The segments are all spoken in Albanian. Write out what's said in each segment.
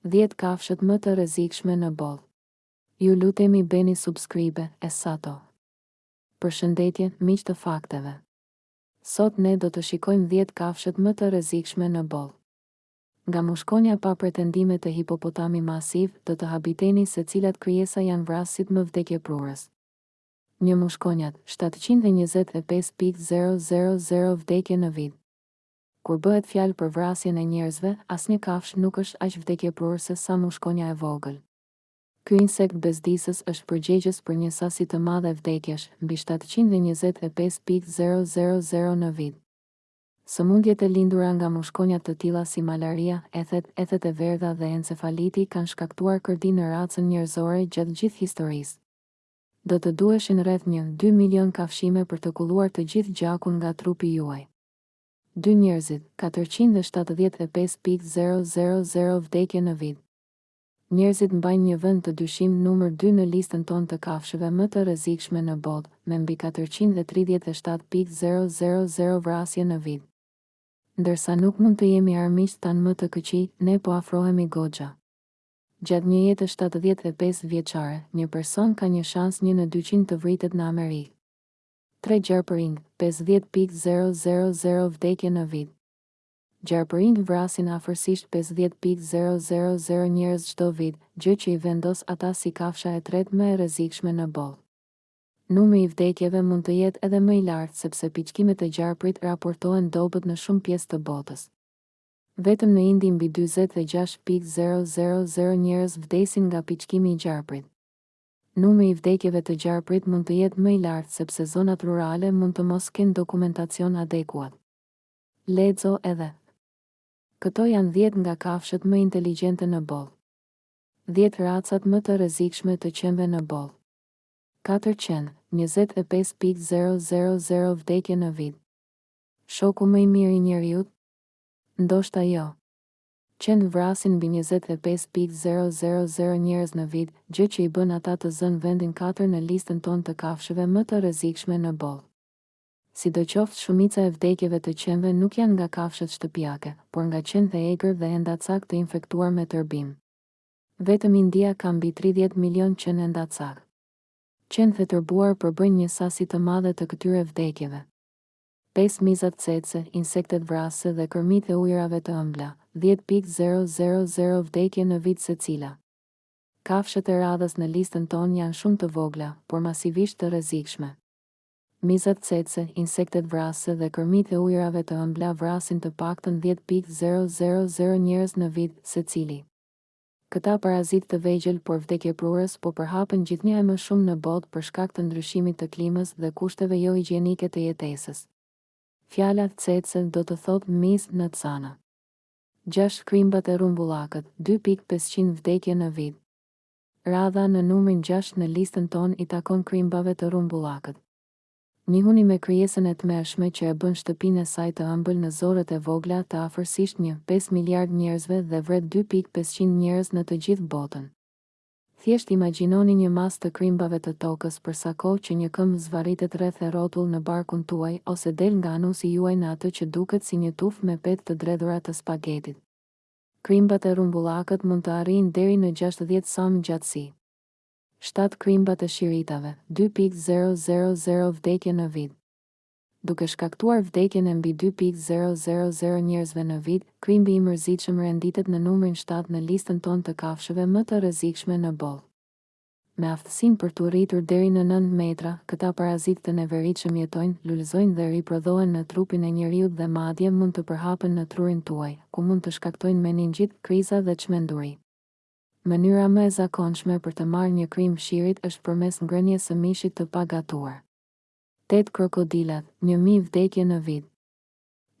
Dhjetë kafshët më të rrezikshme në botë. Ju lutemi bëni subscribe e sato. Përshëndetje, miq të fakteve. Sot ne do të shikojmë dhjetë kafshët më të rrezikshme në botë. Nga mushkonja pa pretendime te hipopotami masiv, do të habiteni se cilat krijesa janë vrasësit më vdekjeprurës. Një mushkonjat, shtatëqind e njëzet e pesë pikë zero zero zero vdekje në vit. Kur bëhet fjalë për vrasjen e njerëzve, asnjë kafshë nuk është aq vdekjeprurëse sa mushkonja e vogël. Ky insekt bezdisës është përgjegjës për një sasi të madhe vdekjesh, mbi shtatëqind e njëzet e pesë pikë zero zero zero në vit. Sëmundjet e lindura nga mushkonja të tilla si malaria, ethet, ethet e verdha dhe encefaliti kanë shkaktuar kërdi në racën njerëzore gjatë gjithë historisë. Do të duheshin rreth një, dy milionë kafshime për të kulluar të gjithë gjakun nga trupi juaj. Dy njerëzit, katërqind e shtatëdhjetë e pesë pikë zero zero zero vdekje në vit. Njerëzit mbajnë një vend të dyshimtë numër dy në listën tonë të kafshëve më të rrezikshme në botë, me mbi katërqind e tridhjetë e shtatë pikë zero zero zero vrasje në vit. Ndërsa nuk mund të jemi armiqtë tanë më të këqij, ne po afrohemi goxha. Gjatë një jete shtatëdhjetë e pesë vjeçare, një person ka një shans një në dyqind të vritet në Amerikë. Tre gjarpërinjtë, pesëdhjetë pikë zero zero zero vdekje në vit. Gjarpërinjtë vrasin afërsisht pesëdhjetë pikë zero zero zero njerëz çdo vit, gjë që i vendos ata si kafsha e tretë më e rrezikshme në botë. Numri i vdekjeve mund të jetë edhe më i lartë sepse piçkimet e gjarprit raportohen dobët në shumë pjesë të botës. Vetëm në Indi mbi dyzet e gjashtë pikë zero zero zero njerëz vdesin nga piçkimi i gjarprit. Numri i vdekjeve të gjarprit mund të jetë më i lartë sepse zonat rurale mund të mos kenë dokumentacion adekuat. Lexo edhe, Këto janë dhjetë nga kafshët më inteligjente në botë. Dhjetë racat më të rrezikshme të qenve në botë. Katër qen, njëzet e pesë pikë zero zero zero vdekje në vit. Shoku më i mirë i njeriut? Ndoshta jo. Qentë vrasin mbi njëzet e pesë pikë zero zero zero njerëz në vit, gjë që i bën ata të zënë vendin katër në listën tonë të kafshëve më të rrezikshme në botë. Sidoqoftë shumica e vdekjeve të qenve nuk janë nga kafshët shtëpiake, por nga qentë e egër dhe endacakë të infektuar me tërbim. Vetëm India ka mbi tridhjetë milionë qen endacakë. Qentë e tërbuar përbëjnë një sasi të madhe të këtyre vdekjeve. pesë mizat cece, insektet vrasëse dhe kërmijtë e ujërave të ëmbla, dhjetë pikë zero zero zero vdekje në vit secila. Kafshët e radhës në listën tonë janë shumë të vogla, por masivisht të rrezikshme. Mizat cece, insektet vrasëse dhe kërmijtë e ujërave të ëmbla vrasin të paktën dhjetë pikë zero zero zero njerëz në vit, secili. Këta parazitë të vegjël por vdekjeprurës po përhapen gjithnjë e më shumë në botë për shkak të ndryshimit të klimës dhe kushteve johigjienike të jetesës. Fjala tsetse do të thotë mizë në cana. Gjashtë krimbat e rrumbullakët, dy pikë pesëqind vdekje në vit. Radha në numrin gjashtë në listën tonë i takon krimbave të rrumbullakët. Njihuni me krijesën e tmerrshme që e bën shtëpinë e saj të ëmbël në zorrët e vogla të afërsisht një, pesë miliardë njerëzve dhe vret dy pikë pesëqind njerëz në të gjithë botën. Thjesht imagjinoni një masë të krimbave të tokës për sa kohë që një këmbë zvarritet rreth e rrotull në barkun tuaj ose del nga anusi juaj në atë që duket si një tufë me petë të dredhura të spagetit. Krimbat e rrumbullakët mund të arrijnë deri në gjashtëdhjetë cm gjatësi. Shtatë krimbat e shiritave, dy pikë zero zero zero vdekje në vit. Duke shkaktuar vdekjen e mbi dy pikë zero zero zero njerëzve në vit, krimbi i mërzitshëm renditet në numrin shtatë në listën tonë të kafshëve më të rrezikshme në botë. Me aftësinë për t'u rritur deri në nëntë metra, këta parazitë të neveritshëm jetojnë, lulëzojnë dhe riprodhohen në trupin e njeriut dhe madje mund të përhapen në trurin tuaj, ku mund të shkaktojnë meningjit, kriza dhe çmenduri. Mënyra më e zakonshme për të marrë një krimb shirit është përmes ngrënies së mishit të pagatuar. Tetë krokodilat, një mijë vdekje në vit.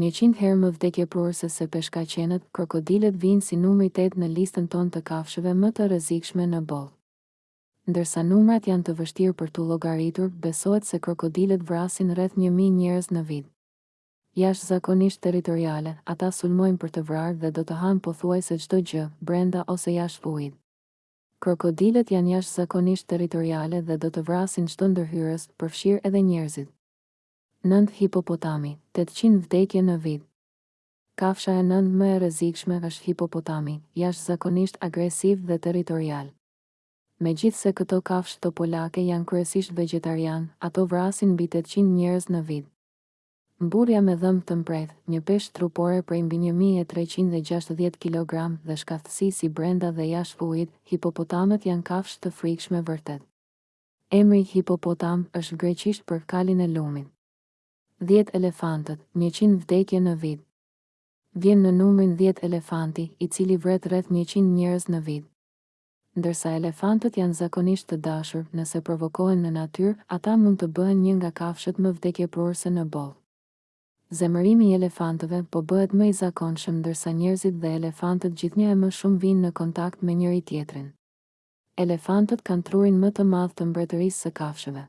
Njëqind herë më vdekjeprurëse se peshkaqenët, krokodilët vijnë si numri tetë në listën tonë të kafshëve më të rrezikshme në botë. Ndërsa numrat janë të vështirë për t'u llogaritur, besohet se krokodilët vrasin rreth një mijë njerëz në vit. Jashtëzakonisht territoriale, ata sulmojnë për të vrarë dhe do të hanë pothuajse çdo gjë, brenda ose jashtë ujit. Krokodilët janë jashtëzakonisht territoriale dhe do të vrasin çdo ndërhyrës, përfshirë edhe njerëzit. Nëntë hipopotami, tetëqind vdekje në vit. Kafsha e nëntë më e rrezikshme është hipopotami, jashtëzakonisht agresiv dhe territorial. Megjithëse këto kafshë topolake janë kryesisht vegjetarianë, ato vrasin mbi tetëqind njerëz në vit. Mburrja me dhëmbë të mprehtë, një peshë trupore prej mbi një mijë e treqind e gjashtëdhjetë kilogramë dhe shkathësi si brenda dhe jashtë ujit, hipopotamët janë kafshë të frikshme vërtet. Emri hipopotam është greqisht për kalin e lumit. Dhjetë elefantët, njëqind vdekje në vit. Vjen në numrin dhjetë elefanti, i cili vret rreth njëqind njerëz në vit. Ndërsa elefantët janë zakonisht të dashur, nëse provokohen në natyrë, ata mund të bëhen një nga kafshët më vdekjeprurëse në botë. Zemërimi i elefantëve po bëhet më i zakonshëm ndërsa njerëzit dhe elefantët gjithnjë e më shumë vijnë në kontakt me njëri-tjetrin. Elefantët kanë trurin më të madh të mbretërisë së kafshëve.